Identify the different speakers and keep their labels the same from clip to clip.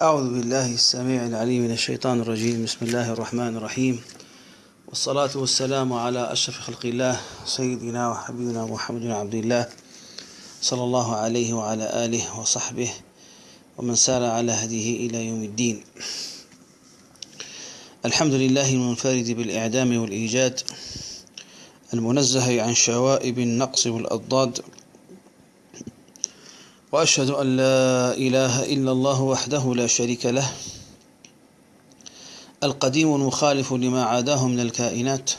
Speaker 1: أعوذ بالله السميع العليم من الشيطان الرجيم. بسم الله الرحمن الرحيم. والصلاة والسلام على أشرف خلق الله سيدنا وحبيبنا محمد عبد الله صلى الله عليه وعلى آله وصحبه ومن سار على هديه إلى يوم الدين. الحمد لله المنفرد بالإعدام والإيجاد المنزه عن شوائب النقص والأضداد وأشهد أن لا إله إلا الله وحده لا شريك له القديم المخالف لما عاداه من الكائنات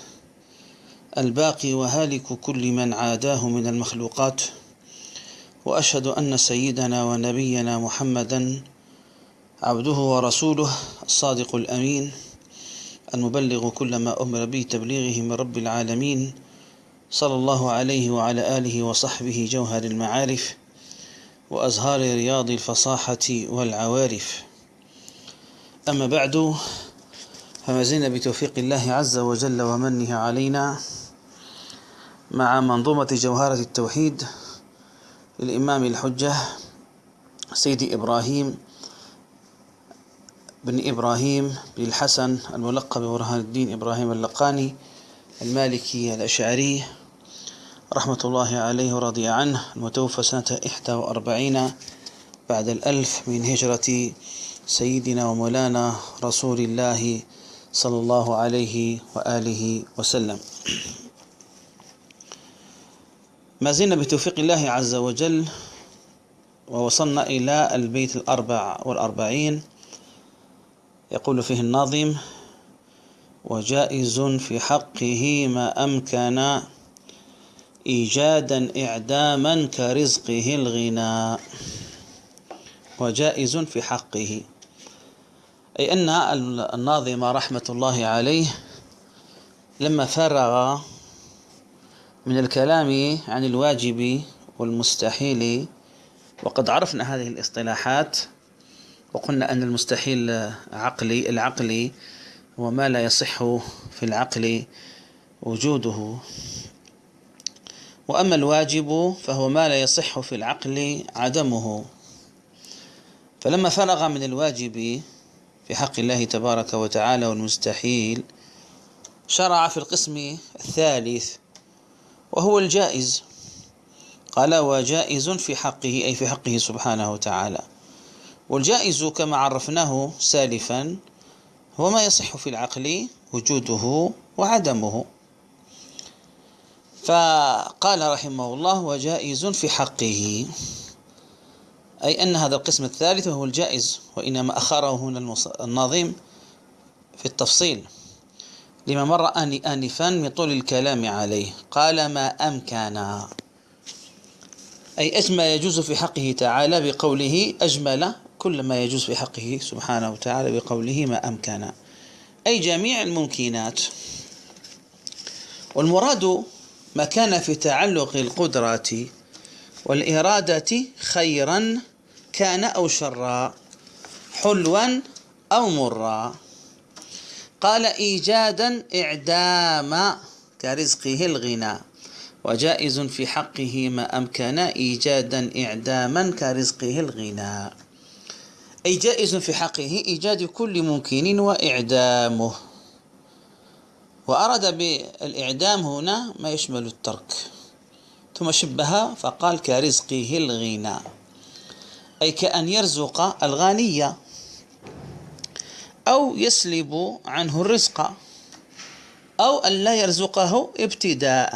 Speaker 1: الباقي وهالك كل من عاداه من المخلوقات وأشهد أن سيدنا ونبينا محمدا عبده ورسوله الصادق الأمين المبلغ كل ما أمر به تبليغه من رب العالمين صلى الله عليه وعلى آله وصحبه جوهر المعارف. وأزهار رياض الفصاحة والعوارف. أما بعد فما زلنا بتوفيق الله عز وجل ومنه علينا مع منظومة جوهرة التوحيد للإمام الحجة سيدي إبراهيم بن إبراهيم بن الحسن الملقب برهان الدين إبراهيم اللقاني المالكي الأشعري. رحمة الله عليه ورضي عنه. المتوفى سنة 41 بعد الألف من هجرة سيدنا ومولانا رسول الله صلى الله عليه وآله وسلم. ما زلنا بتوفيق الله عز وجل ووصلنا إلى البيت الأربع والأربعين. يقول فيه الناظم وجائز في حقه ما أمكن إيجادا إعداما كرزقه الغناء وجائز في حقه. أي أن الناظم رحمة الله عليه لما فرغ من الكلام عن الواجب والمستحيل وقد عرفنا هذه الاصطلاحات وقلنا أن المستحيل عقلي العقلي هو ما لا يصح في العقل وجوده. وأما الواجب فهو ما لا يصح في العقل عدمه. فلما فرغ من الواجب في حق الله تبارك وتعالى والمستحيل شرع في القسم الثالث وهو الجائز. قال وجائز في حقه أي في حقه سبحانه وتعالى. والجائز كما عرفناه سالفا هو ما يصح في العقل وجوده وعدمه. فقال رحمه الله وجائز في حقه. أي أن هذا القسم الثالث هو الجائز وإنما أخره هنا الناظم في التفصيل. لما مر آنفا من طول الكلام عليه قال ما أمكن. أي أجمل يجوز في حقه تعالى بقوله أجمل كل ما يجوز في حقه سبحانه وتعالى بقوله ما أمكن. أي جميع الممكنات. والمراد ما كان في تعلق القدرات والإرادة خيرا كان أو شرا حلوا أو مرا. قال إيجادا إعدام كرزقه الغنى وجائز في حقه ما أمكن إيجادا إعداما كرزقه الغنى. أي جائز في حقه إيجاد كل ممكن وإعدامه. وأراد بالإعدام هنا ما يشمل الترك. ثم شبه فقال كرزقه الغنى أي كأن يرزق الغني. أو يسلب عنه الرزق. أو أن لا يرزقه ابتداء.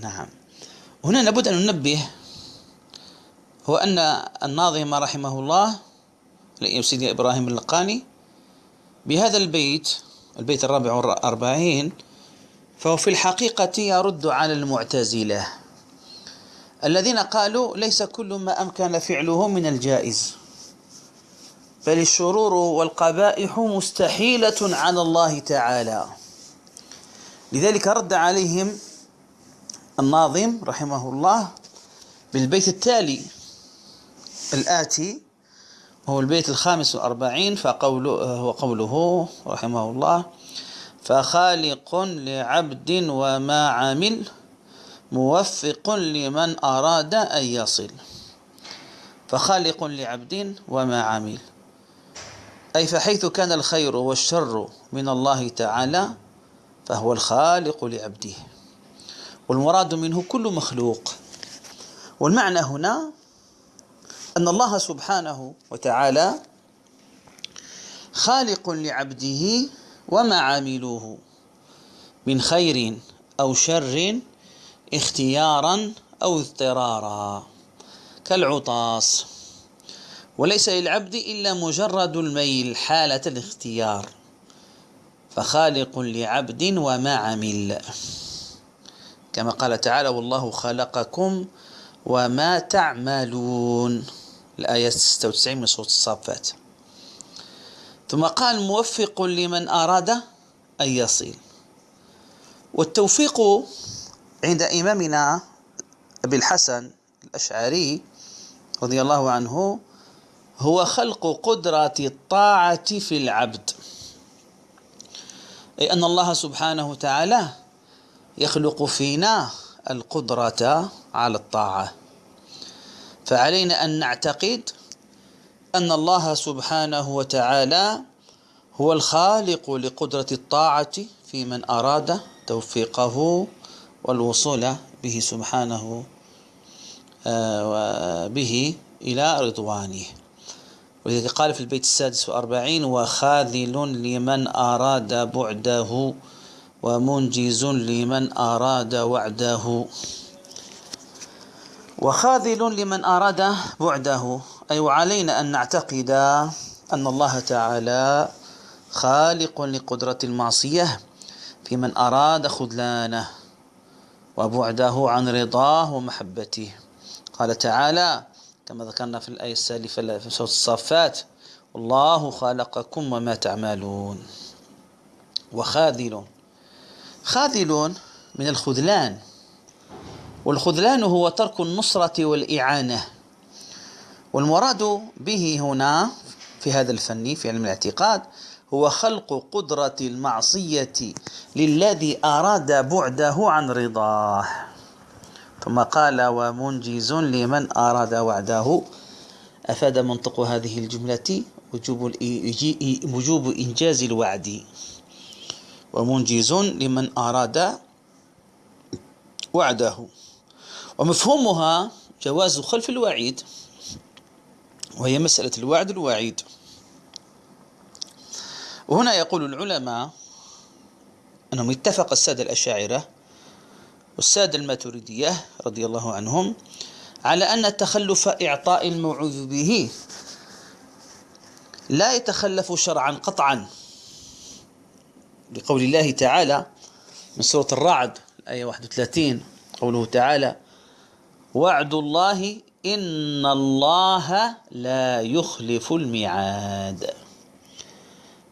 Speaker 1: نعم. هنا لابد أن ننبه هو أن الناظم رحمه الله سيدي إبراهيم اللقاني بهذا البيت البيت الرابع والأربعين فهو في الحقيقة يرد على المعتزلة. الذين قالوا ليس كل ما أمكن فعله من الجائز بل الشرور والقبائح مستحيلة على الله تعالى. لذلك رد عليهم الناظم رحمه الله بالبيت التالي الآتي هو البيت الخامس والأربعين فقوله وقوله رحمه الله فخالق لعبد وما عمل موفق لمن أراد أن يصل فخالق لعبد وما عمل. أي فحيث كان الخير والشر من الله تعالى فهو الخالق لعبده. والمراد منه كل مخلوق. والمعنى هنا أن الله سبحانه وتعالى خالق لعبده وما عاملوه من خير أو شر اختيارا أو اضطرارا كالعطاس. وليس للعبد إلا مجرد الميل حالة الاختيار. فخالق لعبد وما عمل. كما قال تعالى والله خلقكم وما تعملون الآية 96 من سورة الصافات. ثم قال موفق لمن أراد أن يصل. والتوفيق عند إمامنا أبي الحسن الأشعري رضي الله عنه هو خلق قدرة الطاعة في العبد. أي أن الله سبحانه وتعالى يخلق فينا القدرة على الطاعة. فعلينا أن نعتقد أن الله سبحانه وتعالى هو الخالق لقدرة الطاعة في من أراد توفيقه والوصول به سبحانه آه، به إلى رضوانه. ولذلك قال في البيت السادس والأربعين وخاذل لمن أراد بعده ومنجز لمن أراد وعده. وخاذل لمن أراد بعده. أي وعلينا أن نعتقد أن الله تعالى خالق لقدرة المعصية في من أراد خذلانه وبعده عن رضاه ومحبته. قال تعالى كما ذكرنا في الآية السالفة في سورة الصافات والله خلقكم وما تعملون وخاذل. خاذل من الخذلان. والخذلان هو ترك النصرة والإعانة. والمراد به هنا في هذا الفن في علم الاعتقاد هو خلق قدرة المعصية للذي أراد بعده عن رضاه. ثم قال ومنجز لمن أراد وعده أفاد منطق هذه الجملة وجوب, وجوب إنجاز الوعد. ومنجز لمن أراد وعده ومفهومها جواز خلف الوعيد وهي مسألة الوعد الوعيد. وهنا يقول العلماء أنهم اتفق السادة الأشاعرة والسادة الماتريدية رضي الله عنهم على أن تخلف إعطاء الموعوذ به. لا يتخلف شرعا قطعا. لقول الله تعالى من سورة الرعد الآية 31 قوله تعالى وعد الله إن الله لا يخلف الميعاد.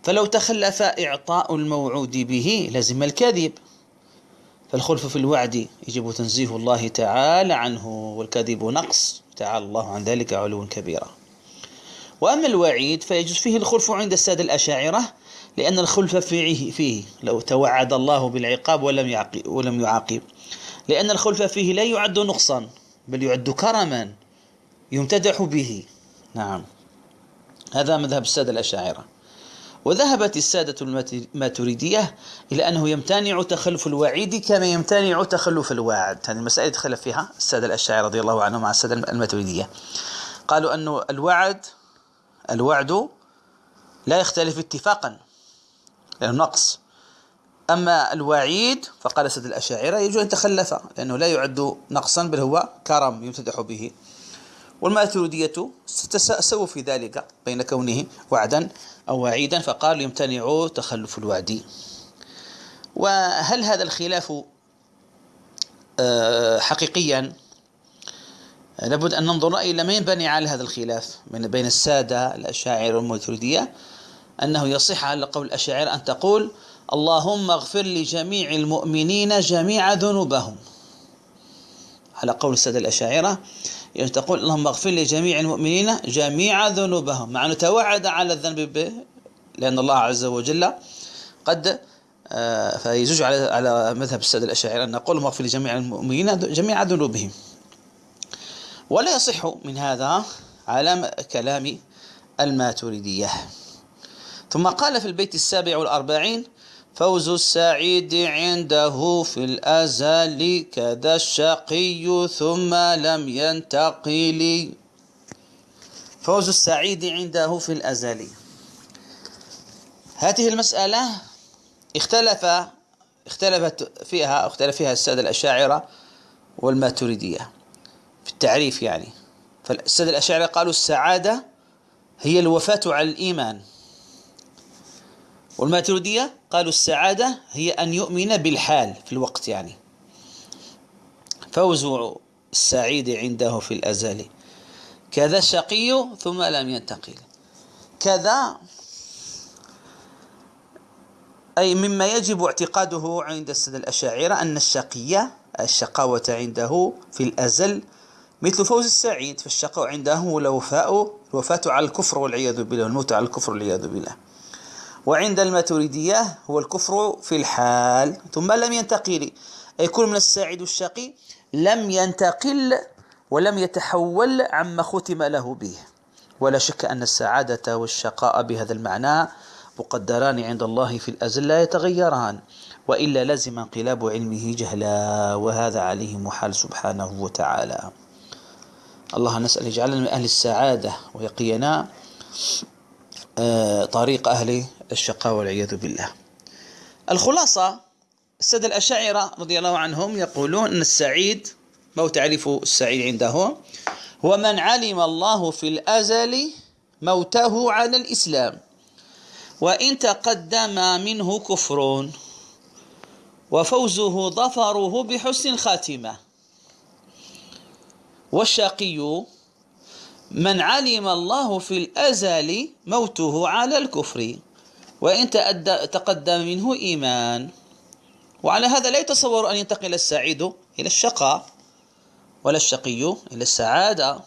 Speaker 1: فلو تخلف إعطاء الموعود به لزم الكذب فالخلف في الوعد يجب تنزيه الله تعالى عنه والكذب نقص. تعالى الله عن ذلك علوا كبيرا. وأما الوعيد فيجوز فيه الخلف عند السادة الأشاعرة لأن الخلف فيه, فيه لو توعد الله بالعقاب ولم يعاقب, ولم يعاقب. لأن الخلف فيه لا يعد نقصا. بل يعد كرما يمتدح به. نعم. هذا مذهب السادة الأشاعرة. وذهبت السادة الماتريدية إلى أنه يمتنع تخلف الوعيد كما يمتنع تخلف الواعد هذه المسألة تخلف فيها السادة الأشاعرة رضي الله عنهم مع السادة الماتريدية. قالوا أن الوعد الوعد لا يختلف اتفاقا لأنه نقص. أما الوعيد فقال السادة الأشاعرة يجوز أن يتخلف لأنه لا يعد نقصا بل هو كرم يمتدح به. والماتريدية سووا في ذلك بين كونه وعدا أو وعيدا فقال يمتنع تخلف الوعد. وهل هذا الخلاف آه، حقيقيا؟ لابد أن ننظر إلى ما ينبني على هذا الخلاف بين السادة الأشاعر والماتريدية أنه يصح على قول الأشاعر أن تقول اللهم اغفر لجميع المؤمنين جميع ذنوبهم. على قول السادة الأشاعرة يعني تقول اللهم اغفر لجميع المؤمنين جميع ذنوبهم. مع أنه توعد على الذنب به لأن الله عز وجل قد آه، فيزوج على على مذهب السادة الأشاعرة أن نقول اغفر لجميع المؤمنين جميع ذنوبهم. ولا يصح من هذا على كلام الماتريدية. ثم قال في البيت السابع والأربعين فوز السعيد عنده في الأزل كذا الشقي ثم لم ينتقل. فوز السعيد عنده في الأزل. هذه المسألة اختلف اختلفت فيها اختلف فيها السادة الأشاعرة والماتريدية في التعريف يعني. فالسادة الأشاعرة قالوا السعادة هي الوفاة على الإيمان. والماتريدية قالوا السعادة هي أن يؤمن بالحال في الوقت يعني. فوز السعيد عنده في الأزل. كذا الشقي ثم لم ينتقل. كذا أي مما يجب اعتقاده عند السادة الأشاعرة أن الشقية الشقاوة عنده في الأزل مثل فوز السعيد فالشقاء عنده هو الوفاء الوفاة على الكفر والعياذ بالله والموت على الكفر والعياذ بالله. وعند الماتريدية هو الكفر في الحال. ثم لم ينتقل كل من السعيد الشقي لم ينتقل ولم يتحول عما ختم له به. ولا شك أن السعادة والشقاء بهذا المعنى مقدران عند الله في الأزل لا يتغيران وإلا لزم انقلاب علمه جهلا وهذا عليه محال سبحانه وتعالى. الله نسأل يجعلنا من أهل السعادة ويقينا طريق أهل الشقاء والعياذ بالله. الخلاصة السادة الأشاعرة رضي الله عنهم يقولون أن السعيد ما تعريف السعيد عندهم هو من علم الله في الأزل موته على الإسلام. وإن تقدم منه كفر وفوزه ظفره بحسن خاتمة. والشقي من علم الله في الأزل موته على الكفر وإن تقدم منه إيمان. وعلى هذا لا يتصور أن ينتقل السعيد إلى الشقاء ولا الشقي إلى السعادة.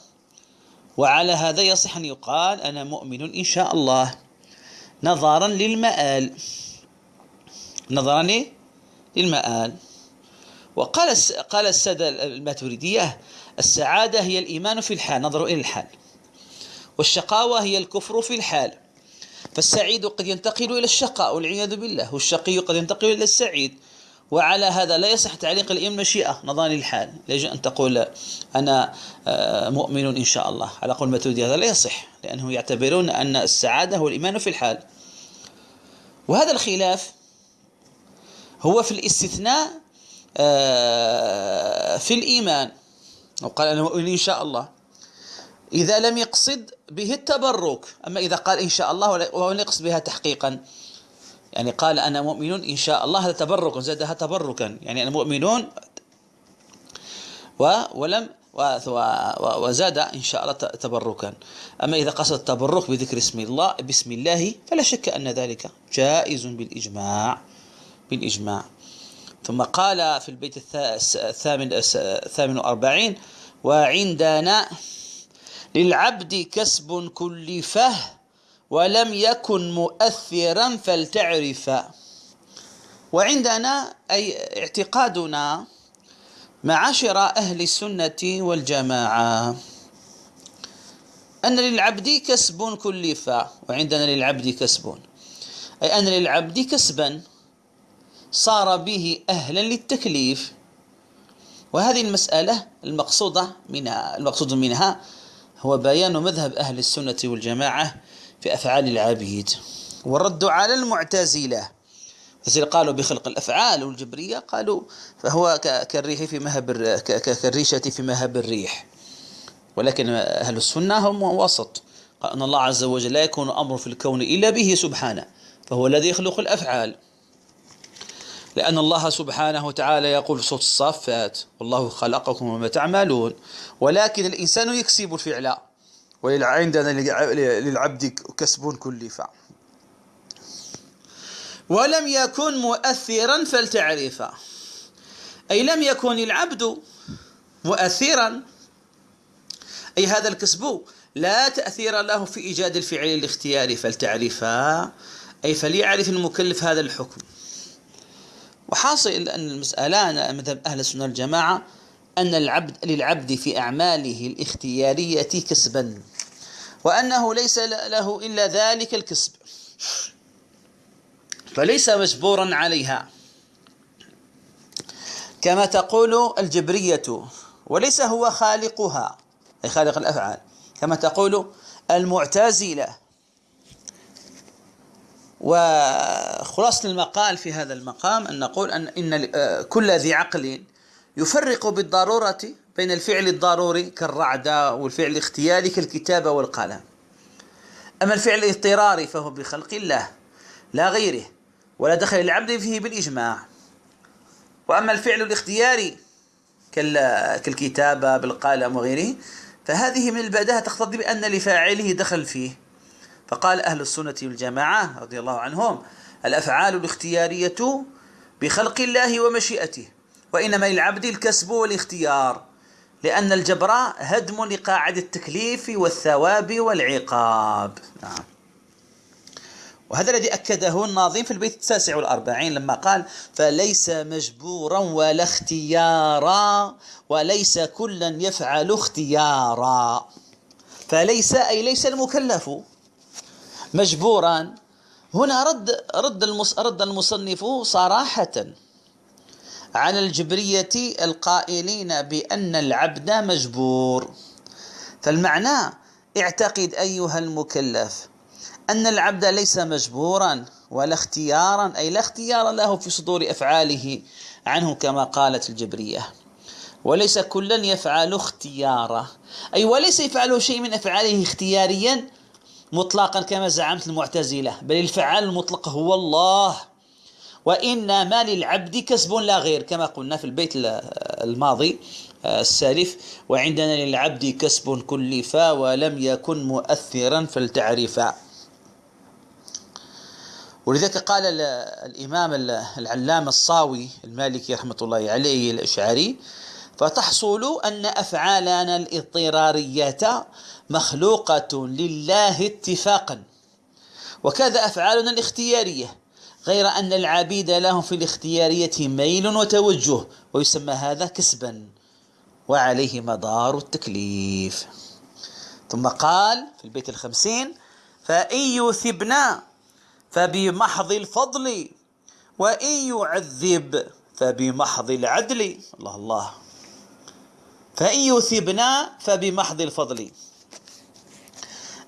Speaker 1: وعلى هذا يصح أن يقال أنا مؤمن إن شاء الله. نظرا للمآل. نظرا للمآل. وقال قال السادة الماتريدية السعادة هي الإيمان في الحال نظروا إلى الحال. والشقاوة هي الكفر في الحال. فالسعيد قد ينتقل إلى الشقاء والعياذ بالله. والشقي قد ينتقل إلى السعيد. وعلى هذا لا يصح تعليق الإيمان مشيئة نظرا للحال يجب أن تقول أنا آه، مؤمن إن شاء الله. على قول الماتريدي هذا لا يصح لأنه يعتبرون أن السعادة هو الإيمان في الحال. وهذا الخلاف هو في الاستثناء آه، في الإيمان. وقال أنا مؤمن إن شاء الله. إذا لم يقصد به التبرك. أما إذا قال إن شاء الله ولم يقصد بها تحقيقا. يعني قال أنا مؤمن إن شاء الله هذا تبرك زادها تبركا. يعني أنا مؤمنون ولم وزاد إن شاء الله تبركا. أما إذا قصد التبرك بذكر اسم الله بسم الله فلا شك أن ذلك جائز بالإجماع. بالإجماع. ثم قال في البيت الثامن الثامن والأربعين وعندنا للعبد كسب كلفه ولم يكن مؤثرا فلتعرف. وعندنا أي اعتقادنا معاشر أهل السنة والجماعة أن للعبد كسب كلف وعندنا للعبد كسب. أي أن للعبد كسبا صار به أهلا للتكليف. وهذه المسألة المقصودة منها المقصود منها هو بيان مذهب أهل السنة والجماعة في أفعال العبيد. والرد على المعتزلة. قالوا بخلق الأفعال والجبرية قالوا فهو كالريح في مهب كالريشة في مهب الريح. ولكن أهل السنة هم وسط. قال أن الله عز وجل لا يكون أمر في الكون إلا به سبحانه فهو الذي يخلق الأفعال. لأن الله سبحانه وتعالى يقول في صوت الصافات والله خلقكم وما تعملون. ولكن الإنسان يكسب الفعل وعندنا للعبد كسب كلف ولم يكن مؤثرا فلتعرف أي لم يكن العبد مؤثرا أي هذا الكسب لا تأثير له في إيجاد الفعل الاختياري فلتعرفا أي فليعرف المكلف هذا الحكم. وحاصل أن المسألة مذهب أهل السنة والجماعة أن العبد للعبد في أعماله الاختيارية كسبا وأنه ليس له إلا ذلك الكسب. فليس مجبورا عليها. كما تقول الجبرية وليس هو خالقها أي خالق الأفعال. كما تقول المعتزلة وخلاصة المقال في هذا المقام أن نقول أن إن كل ذي عقل يفرق بالضرورة بين الفعل الضروري كالرعد والفعل الاختياري كالكتابة والقلم. أما الفعل الاضطراري فهو بخلق الله لا غيره ولا دخل العبد فيه بالإجماع. وأما الفعل الاختياري كالكتابة بالقلم وغيره فهذه من البداهة تقتضي بأن لفاعله دخل فيه. فقال أهل السنة والجماعة رضي الله عنهم الأفعال الاختيارية بخلق الله ومشيئته وإنما للعبد الكسب والاختيار لأن الجبر هدم لقاعدة التكليف والثواب والعقاب. نعم. وهذا الذي أكده الناظم في البيت التاسع والأربعين لما قال فليس مجبورا ولا اختيارا وليس كلا يفعل اختيارا. فليس أي ليس المكلف. مجبورا هنا رد رد رد المصنف صراحة على الجبرية القائلين بأن العبد مجبور. فالمعنى اعتقد أيها المكلف أن العبد ليس مجبورا ولا اختيارا أي لا اختيار له في صدور أفعاله عنه كما قالت الجبرية. وليس كلا يفعل اختياره. أي وليس يفعل شيء من أفعاله اختياريا مطلقا كما زعمت المعتزلة بل الفعال المطلق هو الله. وإنما للعبد كسب لا غير كما قلنا في البيت الماضي آه، السالف. وعندنا للعبد كسب كلفا ولم يكن مؤثرا فلتعرفا ولذلك قال الإمام العلامة الصاوي المالكي رحمة الله عليه الأشعري فتحصل أن أفعالنا الاضطرارية مخلوقة لله اتفاقا. وكذا أفعالنا الاختيارية غير أن العبيد لهم في الاختيارية ميل وتوجه ويسمى هذا كسبا وعليه مدار التكليف. ثم قال في البيت الخمسين فإن يثبنا فبمحض الفضل وإن يعذب فبمحض العدل. الله الله. فإن يثبنا فبمحض الفضل.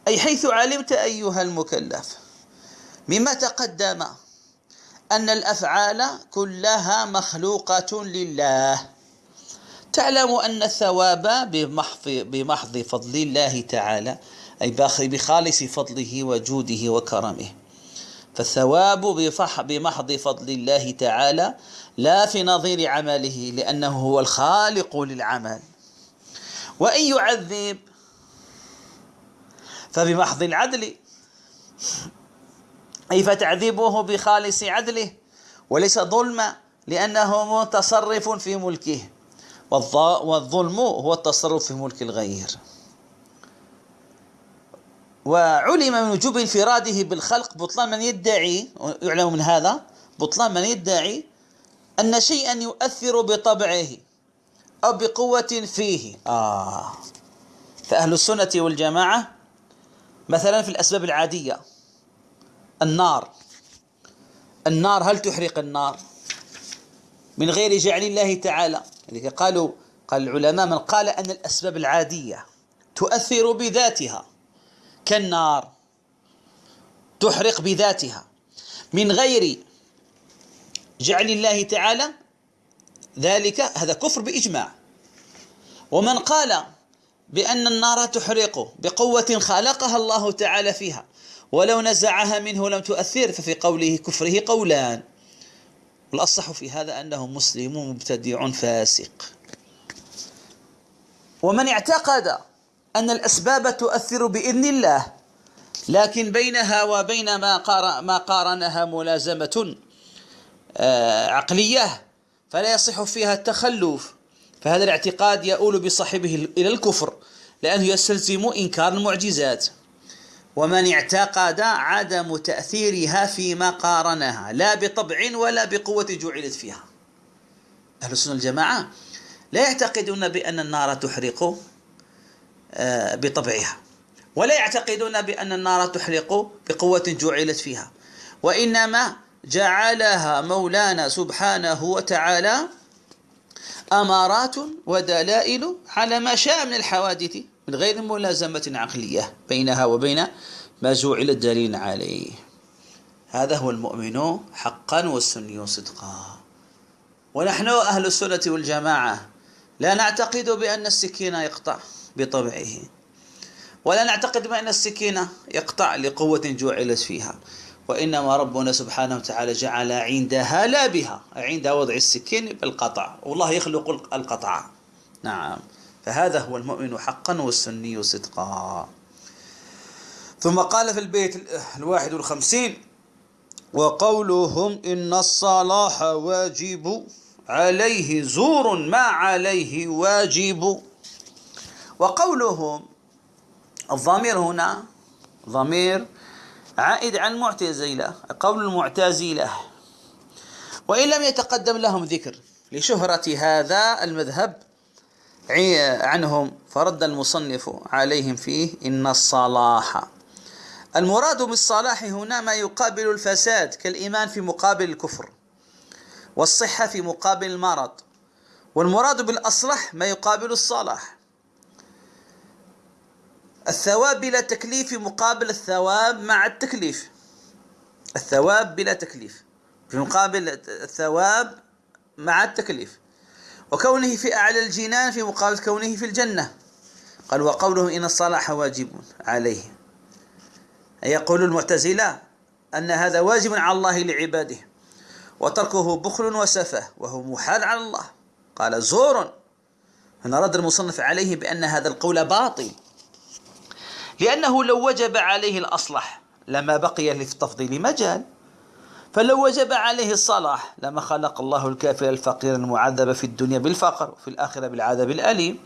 Speaker 1: أي حيث علمت أيها المكلف مما تقدم أن الأفعال كلها مخلوقة لله. تعلم أن الثواب بمحض, بمحض فضل الله تعالى أي بخالص فضله وجوده وكرمه. فالثواب بمحض فضل الله تعالى لا في نظير عمله لأنه هو الخالق للعمل. وإن يعذب فبمحض العدل. أي فتعذيبه بخالص عدله؟ وليس ظلما لأنه متصرف في ملكه. والظلم هو التصرف في ملك الغير. وعلم من وجوب انفراده بالخلق. بطلان من يدعي يعلم من هذا بطلان من يدعي أن شيئا يؤثر بطبعه أو بقوة فيه. آه. فأهل السنة والجماعة مثلا في الأسباب العادية النار. النار هل تحرق النار؟ من غير جعل الله تعالى. قالوا قال العلماء من قال أن الأسباب العادية تؤثر بذاتها كالنار تحرق بذاتها. من غير جعل الله تعالى ذلك هذا كفر بإجماع. ومن قال بأن النار تحرق بقوة خلقها الله تعالى فيها. ولو نزعها منه لم تؤثر ففي قوله كفره قولان. والأصح في هذا أنه مسلم مبتدع فاسق. ومن اعتقد أن الأسباب تؤثر بإذن الله لكن بينها وبين ما ما قارنها ملازمة آه، عقلية فلا يصح فيها التخلف. فهذا الاعتقاد يؤول بصاحبه إلى الكفر لأنه يستلزم إنكار المعجزات. ومن اعتقد عدم تأثيرها فيما قارنها لا بطبع ولا بقوة جعلت فيها. أهل السنة الجماعة لا يعتقدون بأن النار تحرق آه، بطبعها ولا يعتقدون بأن النار تحرق بقوة جعلت فيها. وإنما جعلها مولانا سبحانه وتعالى أمارات ودلائل على ما شاء من الحوادث من غير ملازمة عقلية بينها وبين ما جعل الدليل عليه. هذا هو المؤمن حقا والسني صدقا. ونحن أهل السنة والجماعة لا نعتقد بأن السكين يقطع بطبعه ولا نعتقد بأن السكين يقطع لقوة جعلت فيها. وإنما ربنا سبحانه وتعالى جعل عندها لا بها عند وضع السكين بالقطع. والله يخلق القطع. نعم. فهذا هو المؤمن حقا والسني صدقا. ثم قال في البيت الواحد والخمسين وقولهم إن الصلاح واجب عليه زور ما عليه واجب. وقولهم الضمير هنا ضمير عائد عن معتزلة قول المعتزلة. وإن لم يتقدم لهم ذكر لشهرة هذا المذهب عنهم فرد المصنف عليهم فيه إن الصلاح. المراد بالصلاح هنا ما يقابل الفساد كالإيمان في مقابل الكفر والصحة في مقابل المرض. والمراد بالأصلح ما يقابل الصلاح. الثواب بلا تكليف مقابل الثواب مع التكليف. الثواب بلا تكليف. في مقابل الثواب مع التكليف. وكونه في أعلى الجنان في مقابل كونه في الجنة. قال وقوله إن الصلاح واجب عليه. يقول المعتزلة أن هذا واجب على الله لعباده. وتركه بخل وسفه وهو محال على الله. قال زور. هنا رد المصنف عليه بأن هذا القول باطل. لأنه لو وجب عليه الأصلح لما بقي للتفضيل مجال. فلو وجب عليه الصلاح لما خلق الله الكافر الفقير المعذب في الدنيا بالفقر وفي الآخرة بالعذاب الأليم.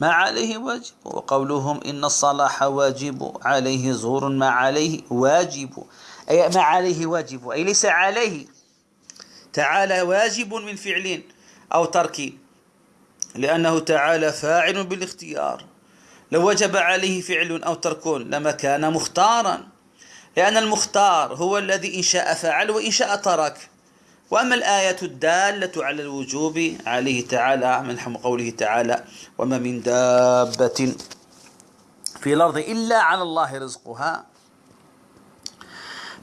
Speaker 1: ما عليه واجب وقولهم إن الصلاح واجب عليه زور ما عليه واجب. أي ما عليه واجب أي ليس عليه. تعالى واجب من فعل أو ترك لأنه تعالى فاعل بالإختيار. لو وجب عليه فعل أو ترك لما كان مختارا. لأن المختار هو الذي إن شاء فعل وإن شاء ترك. وأما الآية الدالة على الوجوب عليه تعالى من قوله تعالى وما من دابة في الأرض إلا على الله رزقها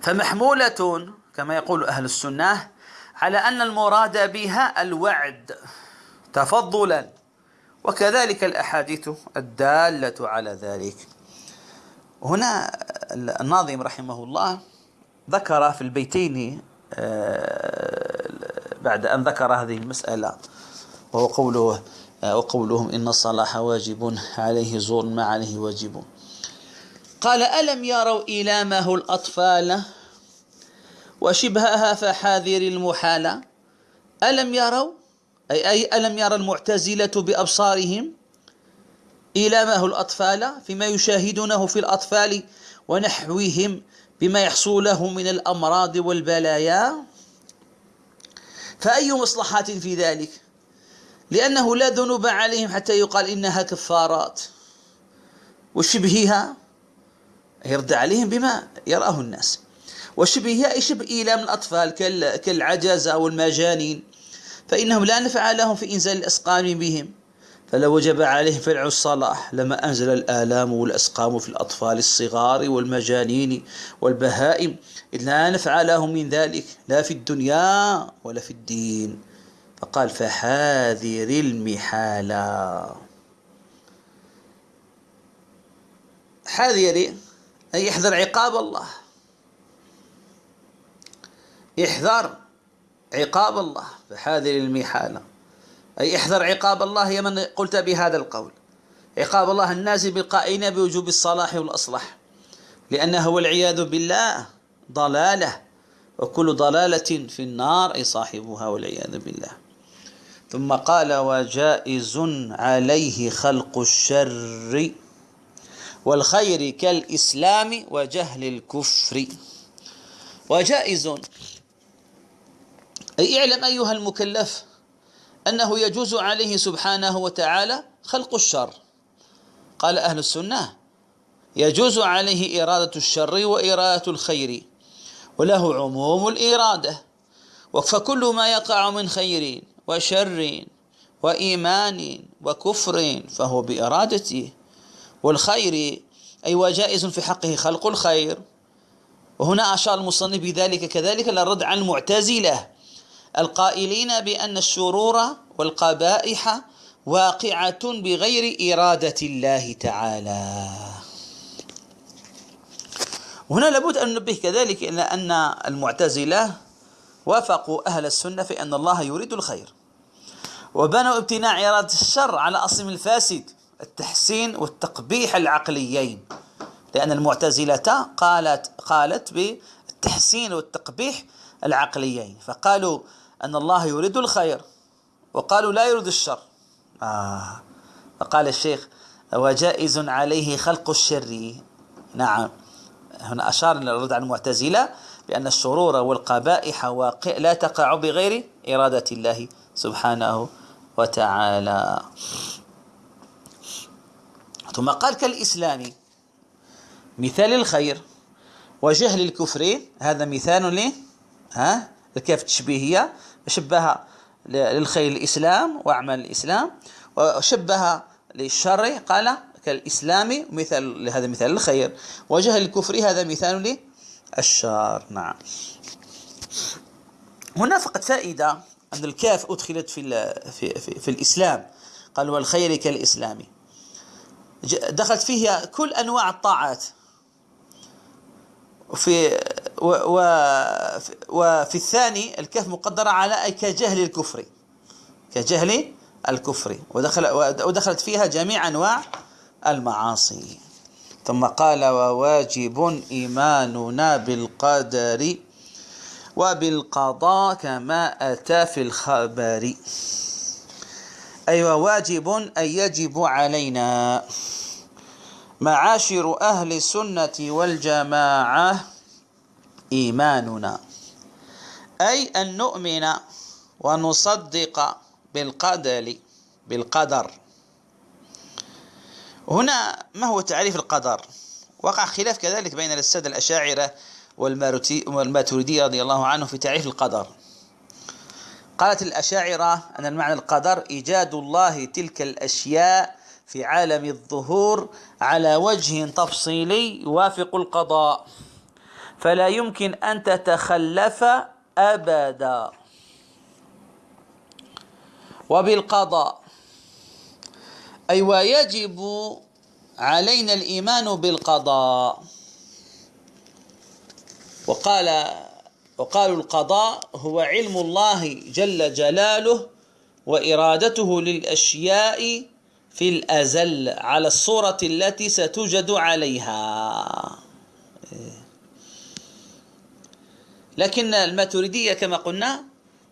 Speaker 1: فمحمولة كما يقول أهل السنة على أن المراد بها الوعد تفضلا. وكذلك الأحاديث الدالة على ذلك. هنا الناظم رحمه الله ذكر في البيتين آه، بعد أن ذكر هذه المسألة وهو قوله آه، وقولهم إن الصلاح واجب عليه زور ما عليه واجب. قال ألم يروا هو الأطفال وشبهها فحاذر المحالة ألم يروا؟ أي, أي ألم يرى المعتزلة بأبصارهم؟ هو الأطفال فيما يشاهدونه في الأطفال ونحوهم بما يحصل له من الأمراض والبلايا. فأي مصلحات في ذلك؟ لأنه لا ذنوب عليهم حتى يقال إنها كفارات. وشبهها يرد عليهم بما يراه الناس. وشبهها أي شبه إيلام الأطفال كالعجزة والمجانين فإنهم لا نفع لهم في إنزال الأسقام بهم. فلو وجب عليه فعل الصلاح لما أنزل الآلام والأسقام في الأطفال الصغار والمجانين والبهائم إذ لا نفع لهم من ذلك لا في الدنيا ولا في الدين. فقال فحاذر المحالة حاذر أي يحذر عقاب الله. يحذر عقاب الله فحاذر المحالة. أي احذر عقاب الله يا من قلت بهذا القول. عقاب الله النازل بالقائلين بوجوب الصلاح والأصلح. لأنه والعياذ بالله ضلالة. وكل ضلالة في النار أي صاحبها والعياذ بالله. ثم قال وجائز عليه خلق الشر والخير كالإسلام وجهل الكفر وجائز أي اعلم أيها المكلف أنه يجوز عليه سبحانه وتعالى خلق الشر. قال أهل السنة يجوز عليه إرادة الشر وإرادة الخير وله عموم الإرادة. فكل ما يقع من خير وشر وإيمان وكفر فهو بإرادته. والخير أي وجائز في حقه خلق الخير. وهنا أشار المصنف بذلك كذلك للرد عن المعتزلة. القائلين بأن الشرور والقبائح واقعة بغير إرادة الله تعالى. وهنا لابد أن ننبه كذلك إلى أن المعتزلة وافقوا أهل السنة في أن الله يريد الخير. وبنوا امتناع إرادة الشر على أصل الفاسد التحسين والتقبيح العقليين. لأن المعتزلة قالت قالت بالتحسين والتقبيح العقليين. فقالوا أن الله يريد الخير وقالوا لا يريد الشر. آه. فقال الشيخ وجائز عليه خلق الشر. نعم. هنا أشار للرد على المعتزلة بأن الشرور والقبائح واقع لا تقع بغير إرادة الله سبحانه وتعالى. ثم قال كالإسلام مثال الخير وجهل الكفر. هذا مثال ها؟ الكاف التشبيهية. شبه للخير الإسلام وأعمال الإسلام وشبه للشر قال كالإسلام مثال هذا مثال الخير وجهل الكفر هذا مثال للشر. نعم. هنا فقط فائدة أن الكاف أدخلت في, في, في, في الإسلام قال والخير كالإسلام. دخلت فيها كل أنواع الطاعات. و وفي الثاني الكاف مقدرة على كجهل الكفر. كجهل الكفر. ودخل ودخلت فيها جميع أنواع المعاصي. ثم قال وواجب إيماننا بالقدر وبالقضاء كما أتى في الخبر. أي أيوة واجب أي يجب علينا. معاشر أهل السنة والجماعة إيماننا. أي أن نؤمن ونصدق بالقدر بالقدر. هنا ما هو تعريف القدر؟ وقع خلاف كذلك بين السادة الأشاعرة والماتريدية رضي الله عنه في تعريف القدر. قالت الأشاعرة أن المعنى القدر إيجاد الله تلك الأشياء في عالم الظهور على وجه تفصيلي يوافق القضاء. فلا يمكن أن تتخلف أبدا. وبالقضاء أي ويجب علينا الإيمان بالقضاء. وقال وقالوا القضاء هو علم الله جل جلاله وإرادته للأشياء في الأزل على الصورة التي ستوجد عليها. لكن الماتريدية كما قلنا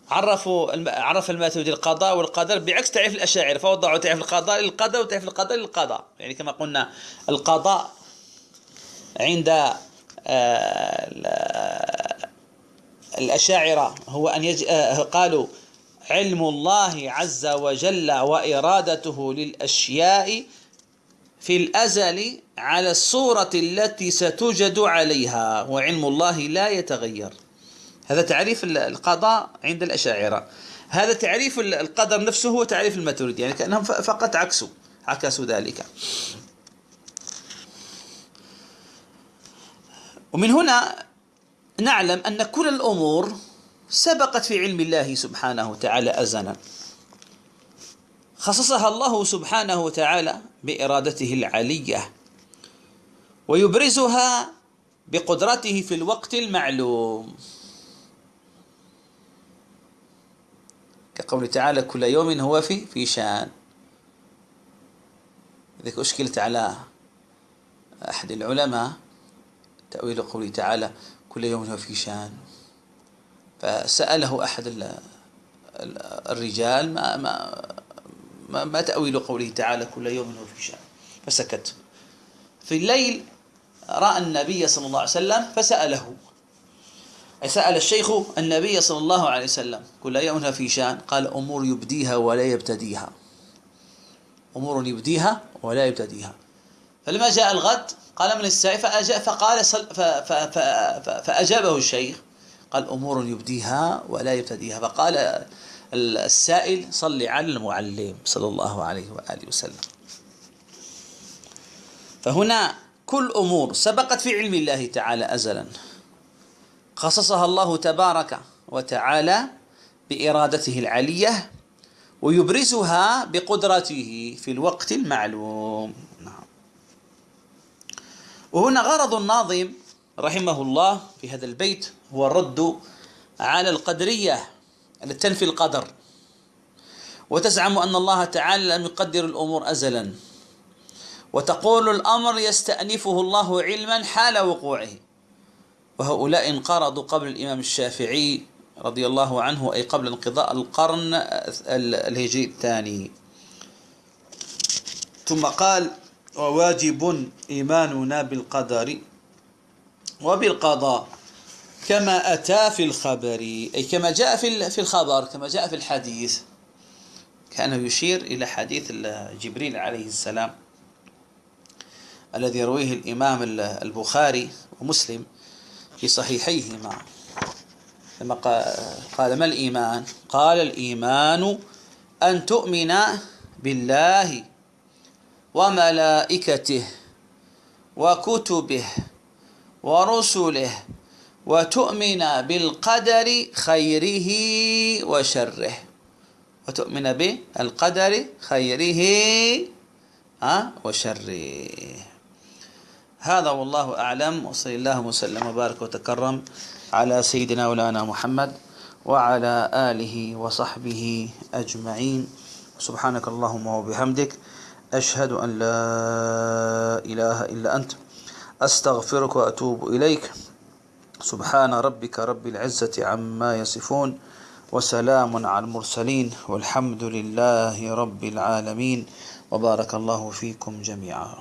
Speaker 1: عرفوا عرف الماتريدي القضاء والقدر بعكس تعريف الأشاعرة فوضعوا تعريف القضاء للقدر وتعريف القدر للقضاء. يعني كما قلنا القضاء عند آه، الأشاعرة هو أن يج... آه، قالوا علم الله عز وجل وإرادته للأشياء في الأزل على الصورة التي ستوجد عليها وعلم الله لا يتغير. هذا تعريف القضاء عند الأشاعرة. هذا تعريف القدر نفسه هو تعريف الماتريدي يعني كأنهم فقط عكسوا عكسوا ذلك. ومن هنا نعلم أن كل الأمور سبقت في علم الله سبحانه وتعالى أزلا. خصصها الله سبحانه وتعالى بإرادته العلية ويبرزها بقدرته في الوقت المعلوم. كقوله تعالى كل يوم هو في في شان. ذلك أشكلت على أحد العلماء تأويل قوله تعالى كل يوم هو في شان. فسأله أحد الرجال ما ما ما, ما تأويل قوله تعالى كل يوم هو في شان. فسكت. في الليل رأى النبي صلى الله عليه وسلم فسأله. سأل الشيخ النبي صلى الله عليه وسلم كل يوم في شأن قال أمور يبديها ولا يبتديها. أمور يبديها ولا يبتديها. فلما جاء الغد قال من السائل فأجاب فقال فأجابه الشيخ قال أمور يبديها ولا يبتديها. فقال السائل صل على المعلم صلى الله عليه وآله وسلم. فهنا كل أمور سبقت في علم الله تعالى أزلا. خصصها الله تبارك وتعالى بإرادته العلية ويبرزها بقدرته في الوقت المعلوم. نعم. وهنا غرض الناظم رحمه الله في هذا البيت هو الرد على القدرية التي تنفي القدر. وتزعم أن الله تعالى لم يقدر الأمور أزلا. وتقول الأمر يستأنفه الله علما حال وقوعه. وهؤلاء انقرضوا قبل الإمام الشافعي رضي الله عنه أي قبل انقضاء القرن الهجري الثاني. ثم قال وواجب إيماننا بالقدر وبالقضاء كما أتى في الخبر أي كما جاء في الخبر كما جاء في الحديث. كان يشير إلى حديث جبريل عليه السلام الذي يرويه الإمام البخاري ومسلم. في صحيحيهما. لما قال ما الإيمان؟ قال الإيمان أن تؤمن بالله وملائكته وكتبه ورسله وتؤمن بالقدر خيره وشره. وتؤمن بالقدر خيره وشره. هذا والله أعلم وصلى الله وسلم وبارك وتكرم على سيدنا مولانا محمد وعلى آله وصحبه أجمعين. سبحانك اللهم وبحمدك أشهد أن لا إله إلا أنت أستغفرك وأتوب إليك. سبحان ربك رب العزة عما يصفون وسلام على المرسلين والحمد لله رب العالمين. وبارك الله فيكم جميعا.